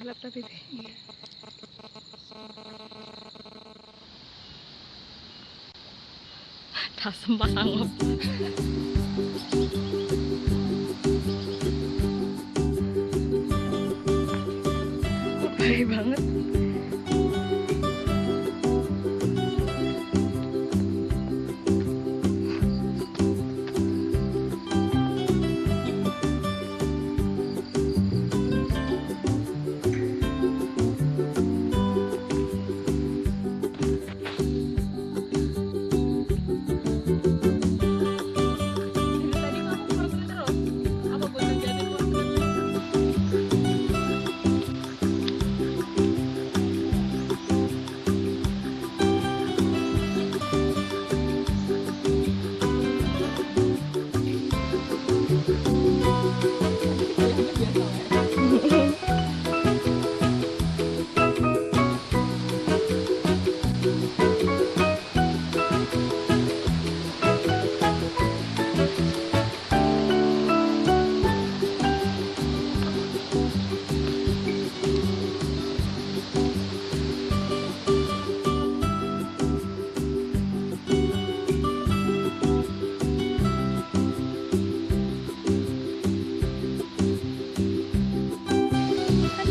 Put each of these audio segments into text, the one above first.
gelap tapi deh. Iya. Tak sanggup. Baik banget.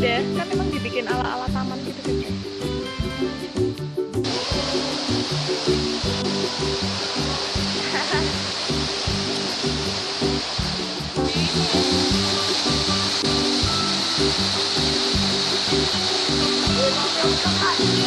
ada kan emang dibikin ala-ala taman gitu kan my God.